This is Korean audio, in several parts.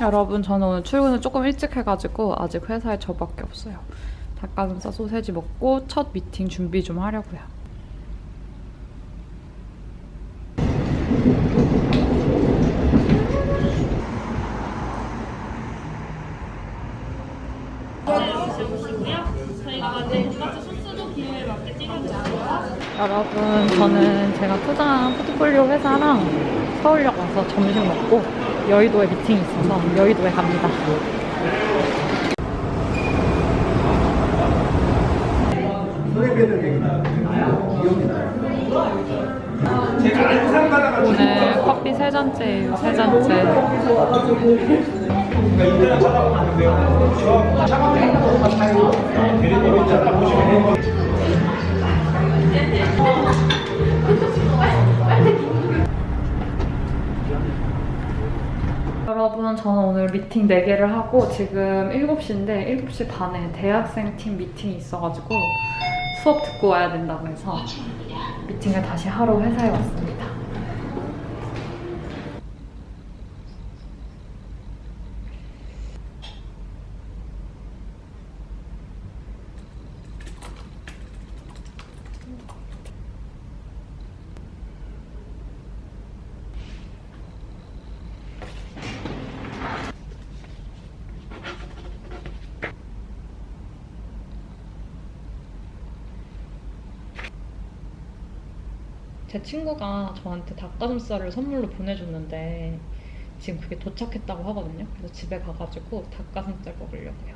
여러분 저는 오늘 출근을 조금 일찍 해가지고 아직 회사에 저밖에 없어요. 닭가슴살 소세지 먹고 첫 미팅 준비 좀 하려고요. 여러분 저는 제가 투자한 포트폴리오 회사랑 서울역 와서 점심 먹고 여의도에 미팅이 있어서 여의도에 갑니다. 오늘 커피 세 잔째예요, 세 잔째. 여러분 저는 오늘 미팅 4개를 하고 지금 7시인데 7시 반에 대학생 팀 미팅이 있어가지고 수업 듣고 와야 된다고 해서 미팅을 다시 하러 회사에 왔습니다. 제 친구가 저한테 닭가슴살을 선물로 보내줬는데 지금 그게 도착했다고 하거든요. 그래서 집에 가가지고 닭가슴살 먹으려고요.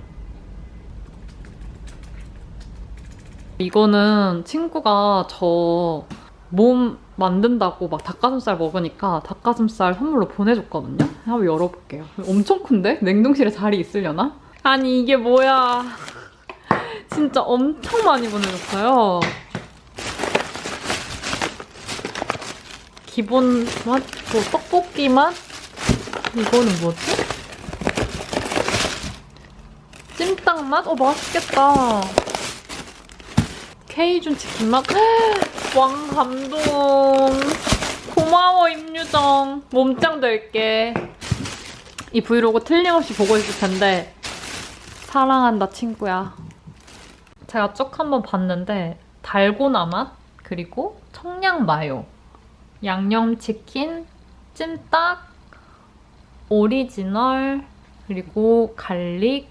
이거는 친구가 저 몸 만든다고 막 닭가슴살 먹으니까 닭가슴살 선물로 보내줬거든요. 한번 열어볼게요. 엄청 큰데? 냉동실에 자리 있으려나? 아니 이게 뭐야. 진짜 엄청 많이 보내줬어요. 기본 맛? 그 떡볶이 맛? 이거는 뭐지? 찜닭 맛? 어 맛있겠다. 케이준 치킨 맛? 왕 감동. 고마워 임유정. 몸짱 될게. 이 브이로그 틀림없이 보고 있을 텐데 사랑한다 친구야. 제가 쭉 한번 봤는데 달고나 맛 그리고 청양 마요 양념치킨, 찜닭, 오리지널, 그리고 garlic,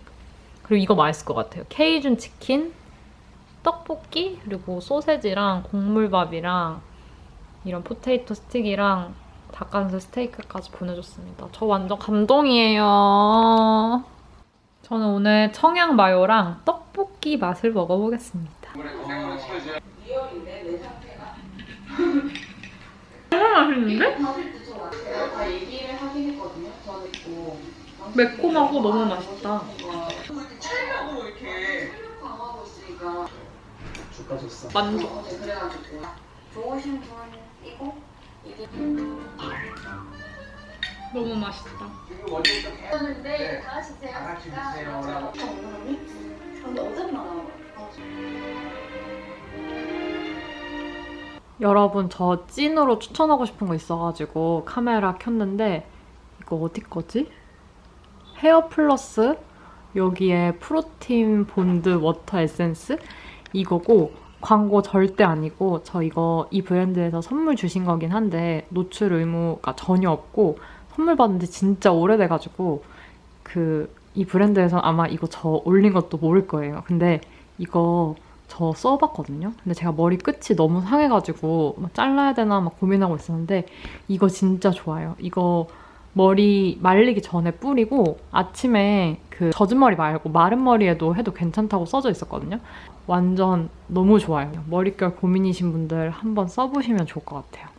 그리고 이거 맛있을 것 같아요. 케이준 치킨, 떡볶이, 그리고 소세지랑 곡물밥이랑 이런 포테이토 스틱이랑 닭가슴살 스테이크까지 보내줬습니다. 저 완전 감동이에요. 저는 오늘 청양 마요랑 떡볶이 맛을 먹어보겠습니다. 정말 맛있는데? 다 얘기를 하긴 했거든요. 저는 있고. 매콤하고 너무 맛있다. 만족. 분이고, 이게. 너무 맛있다. 해. 했는데, 다 같이 제가. 다 같이 드세요라고. 근데 어제만 나와. 여러분 저 찐으로 추천하고 싶은 거 있어가지고 카메라 켰는데 이거 어디 거지? 헤어 플러스 여기에 protein bond water essence 이거고 광고 절대 아니고 저 이거 이 브랜드에서 선물 주신 거긴 한데 노출 의무가 전혀 없고 선물 받은 지 진짜 오래돼가지고 그 이 브랜드에서 아마 이거 저 올린 것도 모를 거예요. 근데 이거 저 써봤거든요. 근데 제가 머리 끝이 너무 상해가지고 막 잘라야 되나 막 고민하고 있었는데 이거 진짜 좋아요. 이거 머리 말리기 전에 뿌리고 아침에 그 젖은 머리 말고 마른 머리에도 해도 괜찮다고 써져 있었거든요. 완전 너무 좋아요. 머릿결 고민이신 분들 한번 써보시면 좋을 것 같아요.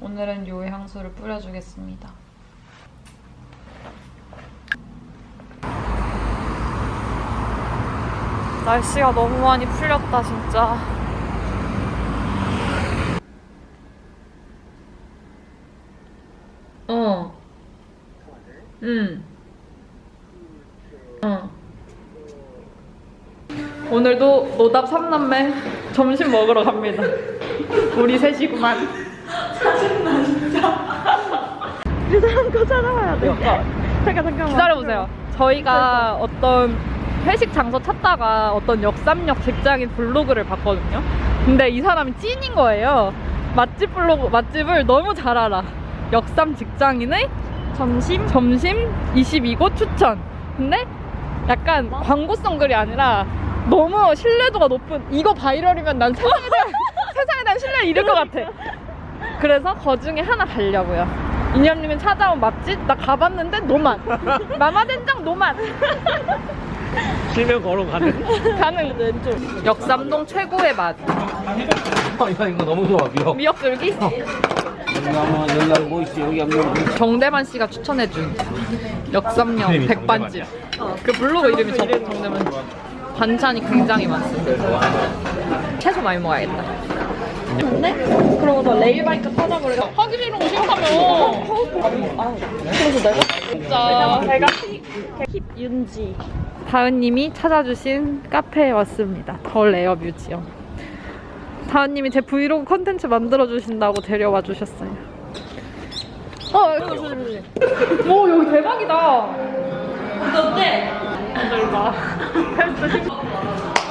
오늘은 요 향수를 뿌려주겠습니다. 날씨가 너무 많이 풀렸다 진짜 어 응. 어. 오늘도 노답 3남매 점심 먹으러 갑니다. 우리 셋이구만. 짜증나, 진짜. 그 사람 거 찾아봐야 돼. 잠깐 잠깐만. 기다려보세요. 저희가 어떤 회식 장소 찾다가 어떤 역삼역 직장인 블로그를 봤거든요. 근데 이 사람이 찐인 거예요. 맛집 블로그, 맛집을 너무 잘 알아. 역삼 직장인의 점심? 점심 22곳 추천. 근데 약간 광고성 글이 아니라 너무 신뢰도가 높은 이거 바이럴이면 난 세상에 대한, 세상에 대한 신뢰를 잃을 것 같아. 그래서 그 중에 하나 가려고요. 이념님은 찾아온 맛집 나 가봤는데 노만. 마마된장 노만. 실명 걸어 가는. 가는 왼쪽. 역삼동 최고의 맛. 이거 이거 너무 좋아 미역. 미역줄기. 한번. 정대만 씨가 추천해준 역삼역 백반집. 그 블로그 이름이 정, 정대만. 반찬이 굉장히 많습니다. 채소 많이 먹어야겠다. 근데? 그러고서 레일바이크 찾아보려고. 하기 싫은 거 싫다며. 그래서 내가 진짜. 제가 힙 윤지. 다은님이 찾아주신 카페에 왔습니다. 덜 에어 뮤지엄. 다은님이 제 브이로그 컨텐츠 만들어주신다고 데려와 주셨어요. 어, 여기 오, 여기 대박이다. 어떤데? 봐.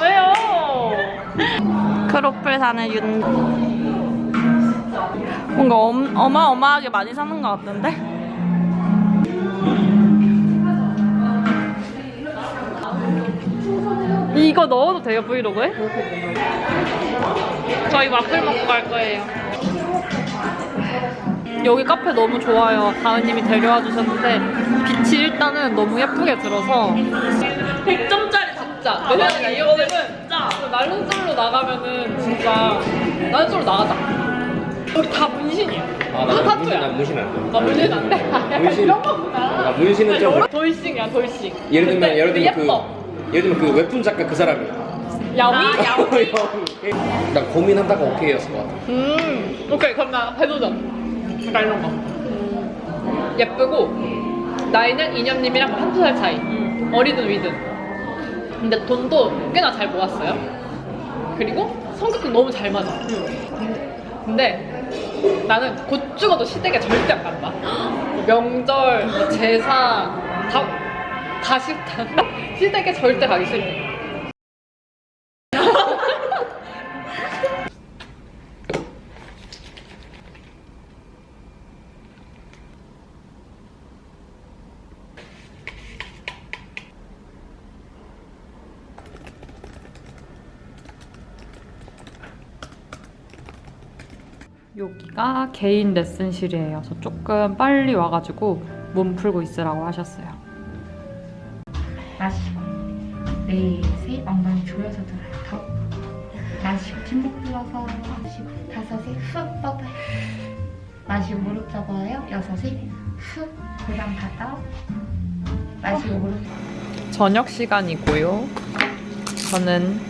왜요? 크로플 사는 윤. 뭔가 엄, 어마어마하게 많이 사는 것 같던데? 이거 넣어도 돼요, 브이로그에? 저희 와플 먹고 갈 거예요. 여기 카페 너무 좋아요. 다은님이 데려와 주셨는데 빛이 일단은 너무 예쁘게 들어서 100점짜리 잡자. 왜냐면 이 형님은 날른솔로 나가면은 진짜 날른솔로 나가자. 여기 다 문신이야. 아, 다나 문신 타투야. 나 문신 안 돼. 아 문신 안 돼? 약간 문신. 이런 거구나. 아, 문신은 좀 돌싱이야 돌싱. 예를 들면 예를 들면 예뻐. 그 예를 들면 그 웹툰 작가 그 사람이. 야미? 나 고민하다가 오케이 였을 것 같아. 음, 오케이 그럼 나 해도전. 약간 이런 거. 예쁘고 나이는 이념님이랑 한두 살 차이. 어리든 위든. 근데 돈도 꽤나 잘 모았어요. 그리고 성격도 너무 잘 맞아. 근데 나는 곧 죽어도 시댁에 절대 안 간다. 뭐 명절, 뭐 제사 다, 다 싫다. 시댁에 절대 가기 싫어. 여기가 개인 레슨실이에요. 저 조금 빨리 와가지고 몸 풀고 있으라고 하셨어요. 마시고 넷에 엉덩이 조여서 들어요 더 마시고 침묵 불어서 마시고 다섯에 훅 뻗어요 마시고 무릎 접어요 여섯에 훅 고장 받아 마시고 무릎 저녁 시간이고요. 저는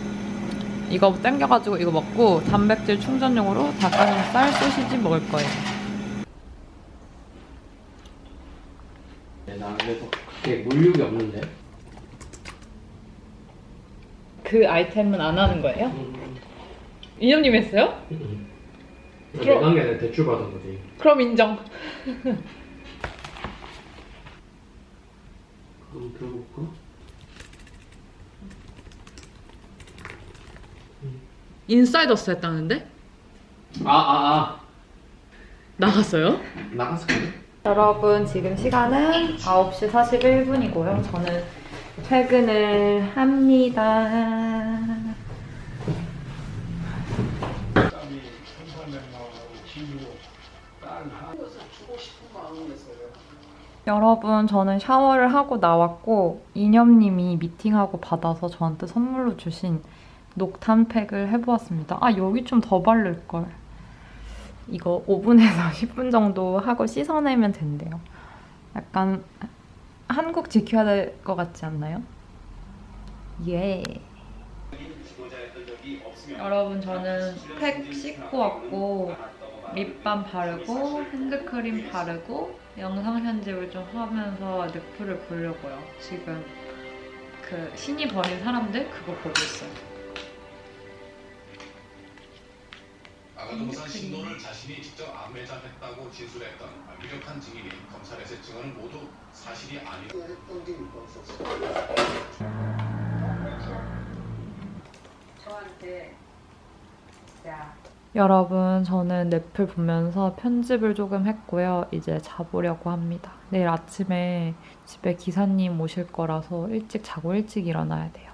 이거 땡겨가지고 이거 먹고 단백질 충전용으로 닭가슴살 소시지 먹을 거예요. 나 그래도 그렇게 물욕이 없는데. 그 아이템은 안 하는 거예요? 이념님 했어요? 내가 한게 아니라 대출 받은 거지. 그럼 인정. 한번 들어볼까? 인사이더스 했다는데? 아, 아, 아. 나갔어요? 나갔어. 여러분 지금 시간은 9시 41분이고요. 저는 퇴근을 합니다. 여러분 저는 샤워를 하고 나왔고 이념님이 미팅하고 받아서 저한테 선물로 주신 녹탄팩을 해보았습니다. 아 여기 좀 더 바를걸. 이거 5분에서 10분 정도 하고 씻어내면 된대요. 약간 한국 지켜야 될 것 같지 않나요? 예. 여러분 저는 팩 씻고 왔고 립밤 바르고 핸드크림 바르고 영상 편집을 좀 하면서 늑프를 보려고요. 지금 그 신이 버린 사람들 그거 보고 있어요. 마가동산 신도를 자신이 직접 안매장했다고 진술했던 유력한 증인이 검찰에서 증언은 모두 사실이 아니다. 저한테 자 여러분, 저는 넷플 보면서 편집을 조금 했고요. 이제 자보려고 합니다. 내일 아침에 집에 기사님 오실 거라서 일찍 자고 일찍 일어나야 돼요.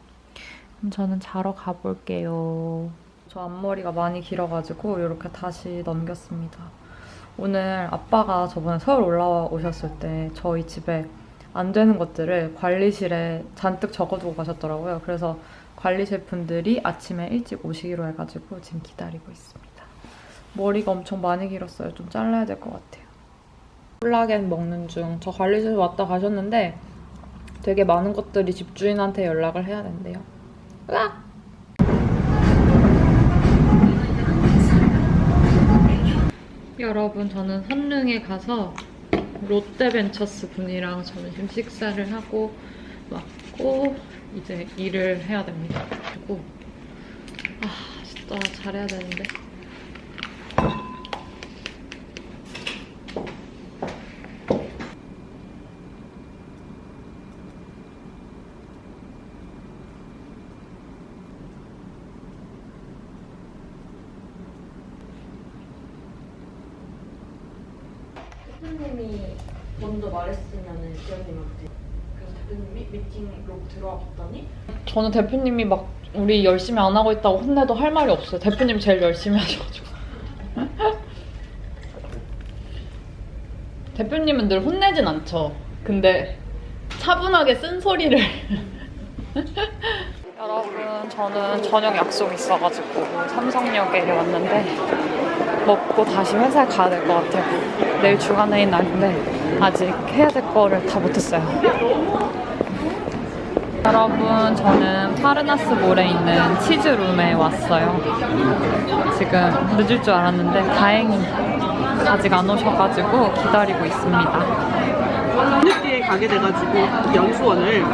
그럼 저는 자러 가볼게요. 저 앞머리가 많이 길어가지고 이렇게 다시 넘겼습니다. 오늘 아빠가 저번에 서울 올라오셨을 때 저희 집에 안 되는 것들을 관리실에 잔뜩 적어두고 가셨더라고요. 그래서 관리실 분들이 아침에 일찍 오시기로 해가지고 지금 기다리고 있습니다. 머리가 엄청 많이 길었어요. 좀 잘라야 될 것 같아요. 콜라겐 먹는 중. 저 관리실 왔다 가셨는데 되게 많은 것들이 집주인한테 연락을 해야 된대요. 으악! 여러분, 저는 선릉에 가서 롯데벤처스 분이랑 점심 식사를 하고 왔고 이제 일을 해야 됩니다. 그리고 아 진짜 잘해야 되는데. 대표님이 먼저 말했으면은 지연님한테 그래서 대표님이 미팅로 들어와 봤더니 저는 대표님이 막 우리 열심히 안 하고 있다고 혼내도 할 말이 없어요. 대표님 제일 열심히 하셔가지고. 대표님은 늘 혼내진 않죠. 근데 차분하게 쓴소리를. 여러분, 저는 저녁 약속 있어가지고 삼성역에 왔는데 먹고 다시 회사에 가야 될 것 같아요. 내일 주간회의 날인데 아직 해야 될 거를 다 못했어요. 여러분, 저는 파르나스 몰에 있는 치즈룸에 왔어요. 지금 늦을 줄 알았는데 다행히 아직 안 오셔가지고 기다리고 있습니다. 늦게 가게 돼가지고 연수원을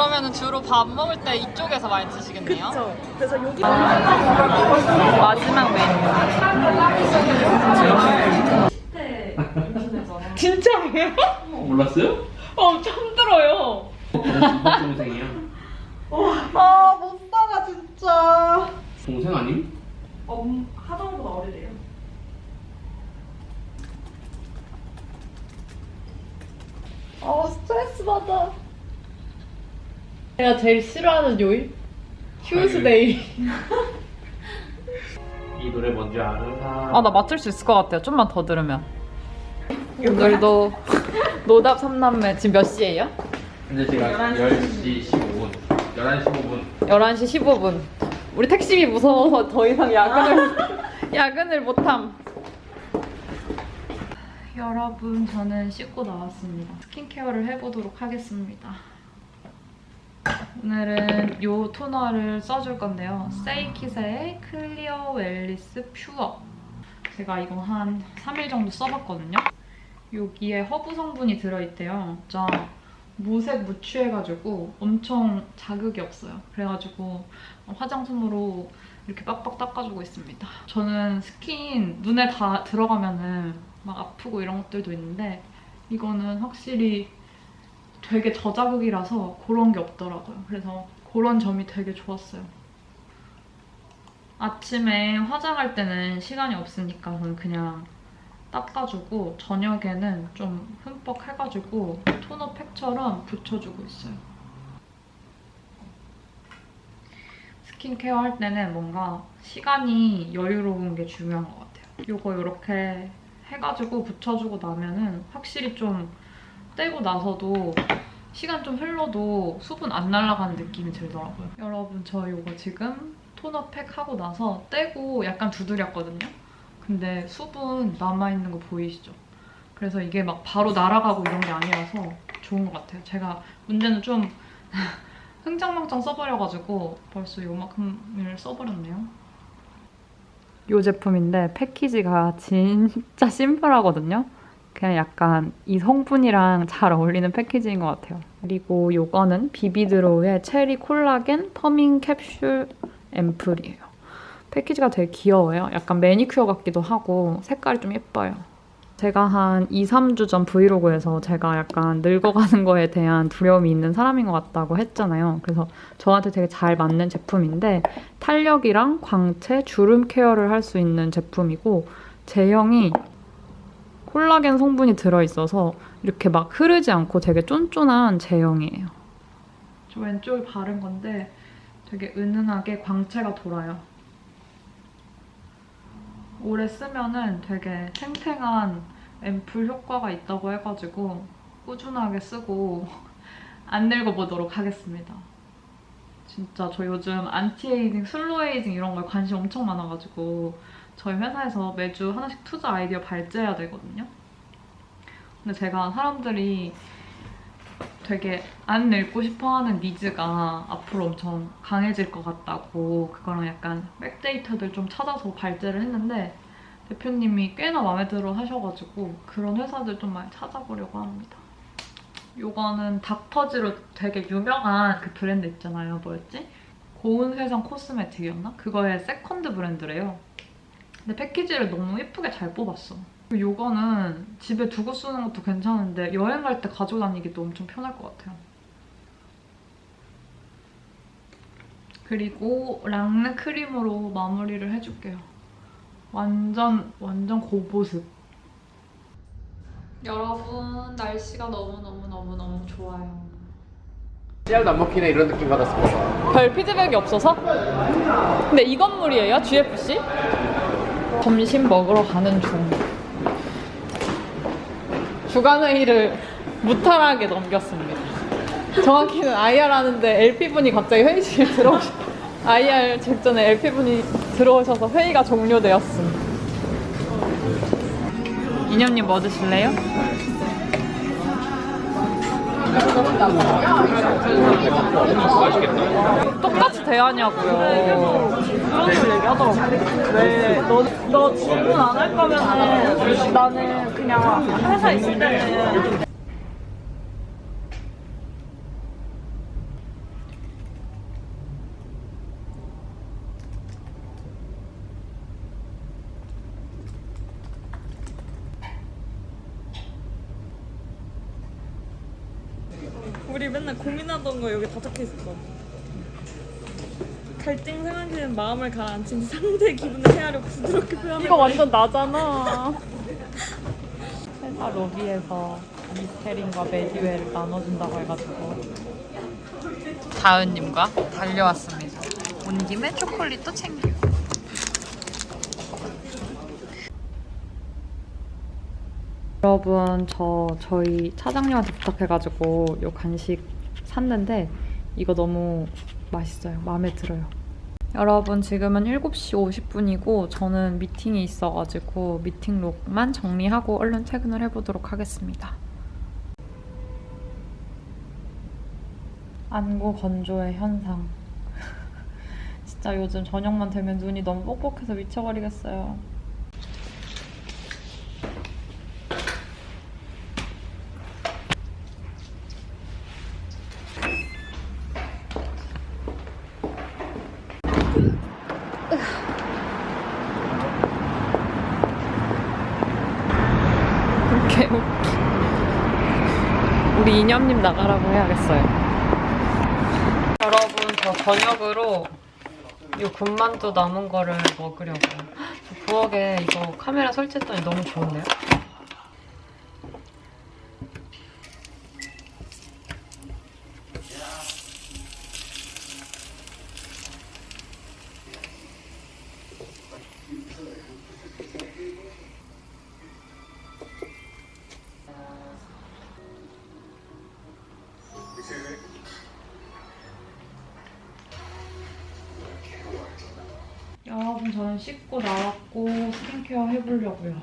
그러면 주로 밥 먹을 때 이쪽에서 많이 드시겠네요? 그쵸 그래서 여기 마지막 메뉴. 진짜예요? 몰랐어요? 어, 처음 들어요. 동생이야. 아못 살아 진짜 동생 아님? 엄 하정보다 어리래요 아, 스트레스 받아. 내가 제일 싫어하는 요일? 휴스데이. 이 노래 뭔지 아는가? 아, 나 맞출 수 있을 것 같아요. 좀만 더 들으면. 오늘도 노답 3남매 지금 몇 시예요? 근데 제가 10시 15분. 11시 15분. 11시 15분. 우리 택시비 무서워서 더 이상 야근을 야근을 못함. 여러분, 저는 씻고 나왔습니다. 스킨케어를 해보도록 하겠습니다. 오늘은 이 토너를 써줄 건데요. 셋키세이의 Clear Wellness Pure. 제가 이거 한 3일 정도 써봤거든요. 여기에 허브 성분이 들어있대요. 진짜 무색 무취해가지고 엄청 자극이 없어요. 그래가지고 화장솜으로 이렇게 빡빡 닦아주고 있습니다. 저는 스킨 눈에 다 들어가면은 막 아프고 이런 것들도 있는데 이거는 확실히 되게 저자극이라서 그런 게 없더라고요. 그래서 그런 점이 되게 좋았어요. 아침에 화장할 때는 시간이 없으니까 그냥 닦아주고 저녁에는 좀 흠뻑 해가지고 토너 팩처럼 붙여주고 있어요. 스킨케어 할 때는 뭔가 시간이 여유로운 게 중요한 것 같아요. 이거 이렇게 해가지고 붙여주고 나면은 확실히 좀 떼고 나서도 시간 좀 흘러도 수분 안 날아가는 느낌이 들더라고요. 여러분 저 이거 지금 토너 팩 하고 나서 떼고 약간 두드렸거든요. 근데 수분 남아있는 거 보이시죠? 그래서 이게 막 바로 날아가고 이런 게 아니라서 좋은 것 같아요. 제가 문제는 좀 흥청망청 써버려가지고 벌써 요만큼을 써버렸네요. 이 제품인데 패키지가 진짜 심플하거든요. 그냥 약간 이 성분이랑 잘 어울리는 패키지인 것 같아요. 그리고 요거는 비비드로우의 체리 콜라겐 퍼밍 캡슐 앰플이에요. 패키지가 되게 귀여워요. 약간 매니큐어 같기도 하고 색깔이 좀 예뻐요. 제가 한 2, 3주 전 브이로그에서 제가 약간 늙어가는 거에 대한 두려움이 있는 사람인 것 같다고 했잖아요. 그래서 저한테 되게 잘 맞는 제품인데 탄력이랑 광채, 주름 케어를 할 수 있는 제품이고 제형이 콜라겐 성분이 들어있어서 이렇게 막 흐르지 않고 되게 쫀쫀한 제형이에요. 저 왼쪽에 바른 건데 되게 은은하게 광채가 돌아요. 오래 쓰면은 되게 탱탱한 앰플 효과가 있다고 해가지고 꾸준하게 쓰고 안 늙어보도록 하겠습니다. 진짜 저 요즘 anti-aging, slow aging 이런 거에 관심 엄청 많아가지고 저희 회사에서 매주 하나씩 투자 아이디어 발제해야 되거든요. 근데 제가 사람들이 되게 안 늙고 싶어하는 needs가 앞으로 엄청 강해질 것 같다고 그거랑 약간 back data들 좀 찾아서 발제를 했는데 대표님이 꽤나 마음에 들어 하셔가지고 그런 회사들 좀 많이 찾아보려고 합니다. 요거는 닥터지로 되게 유명한 그 브랜드 있잖아요. 뭐였지? 고운세상 코스메틱이었나? 그거의 second brand래요. 근데 패키지를 너무 예쁘게 잘 뽑았어. 요거는 집에 두고 쓰는 것도 괜찮은데 여행 갈 때 가지고 다니기도 엄청 편할 것 같아요. 그리고 랑느 크림으로 마무리를 해줄게요. 완전 완전 고보습. 여러분 날씨가 너무너무너무너무 좋아요. 씨알도 안 먹히네 이런 느낌 받았습니다. 별 피드백이 없어서? 근데 이 건물이에요? GFC? 점심 먹으러 가는 중. 주간회의를 무탈하게 넘겼습니다. 정확히는 IR 하는데 LP분이 갑자기 회의실 들어오셔 IR 직전에 LP분이 들어오셔서 회의가 종료되었음. 이념님 뭐 드실래요? 똑같이 대하냐고요. 그런 걸 얘기하더라고. 왜, 너, 너 질문 안 할 거면은 나는 그냥 회사 있을 때는 우리 맨날 고민하던 거 여기 다 적혀 있었어. 갈증 생각하는 마음을 가라앉힌 상대 기분을 헤아려 부드럽게 표현해. 이거 완전 나잖아. 회사 로비에서 미스테린과 메디웰을 나눠준다고 해가지고 다은님과 달려왔습니다. 온 김에 초콜릿도 챙기고. 여러분 저 저희 차장님한테 부탁해가지고 요 간식 샀는데 이거 너무 맛있어요. 마음에 들어요. 여러분 지금은 7시 50분이고 저는 미팅이 있어가지고 미팅록만 정리하고 얼른 퇴근을 해보도록 하겠습니다. 안구 건조의 현상. 진짜 요즘 저녁만 되면 눈이 너무 뻑뻑해서 미쳐버리겠어요. 개웃기. 우리 이념님 나가라고 해야겠어요. 여러분, 저 저녁으로 이 군만두 남은 거를 먹으려고요. 저 부엌에 이거 카메라 설치했더니 너무 좋은데요? 나왔고 스킨케어 해보려고요.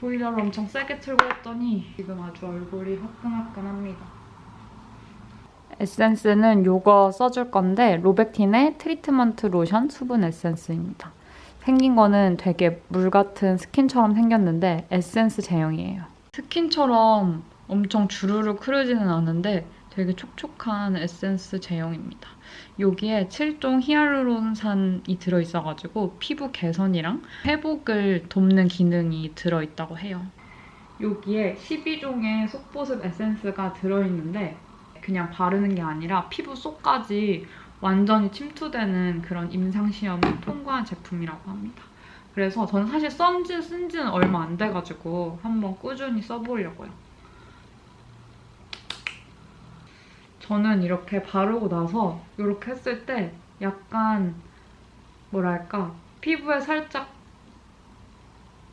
보일러를 엄청 세게 틀고 했더니 지금 아주 얼굴이 화끈화끈합니다. 에센스는 이거 써줄 건데 로벡틴의 트리트먼트 로션 수분 에센스입니다. 생긴 거는 되게 물 같은 스킨처럼 생겼는데 에센스 제형이에요. 스킨처럼 엄청 주르륵 흐르지는 않은데 되게 촉촉한 에센스 제형입니다. 여기에 7종 히알루론산이 들어있어가지고 피부 개선이랑 회복을 돕는 기능이 들어있다고 해요. 여기에 12종의 속보습 에센스가 들어있는데 그냥 바르는 게 아니라 피부 속까지 완전히 침투되는 그런 임상시험이 통과한 제품이라고 합니다. 그래서 저는 사실 썬지 쓴 지는 얼마 안 돼가지고 한번 꾸준히 써보려고요. 저는 이렇게 바르고 나서 이렇게 했을 때 약간 뭐랄까 피부에 살짝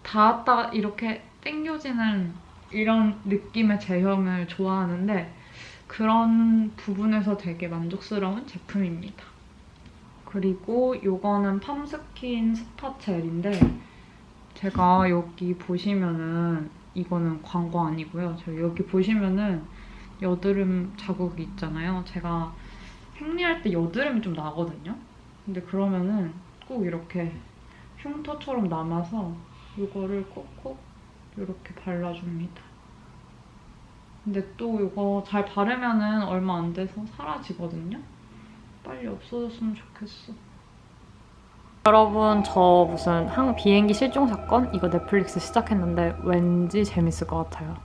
닿았다가 이렇게 당겨지는 이런 느낌의 제형을 좋아하는데 그런 부분에서 되게 만족스러운 제품입니다. 그리고 이거는 팜스킨 스파 젤인데 제가 여기 보시면은 이거는 광고 아니고요. 저 여기 보시면은 여드름 자국이 있잖아요. 제가 생리할 때 여드름이 좀 나거든요. 근데 그러면은 꼭 이렇게 흉터처럼 남아서 이거를 꼭꼭 이렇게 발라줍니다. 근데 또 이거 잘 바르면은 얼마 안 돼서 사라지거든요. 빨리 없어졌으면 좋겠어. 여러분 저 무슨 항 비행기 실종 사건 이거 넷플릭스 시작했는데 왠지 재밌을 것 같아요.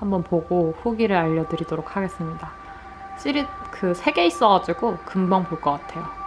한번 보고 후기를 알려드리도록 하겠습니다. 시리 그 세 개 있어가지고 금방 볼 것 같아요.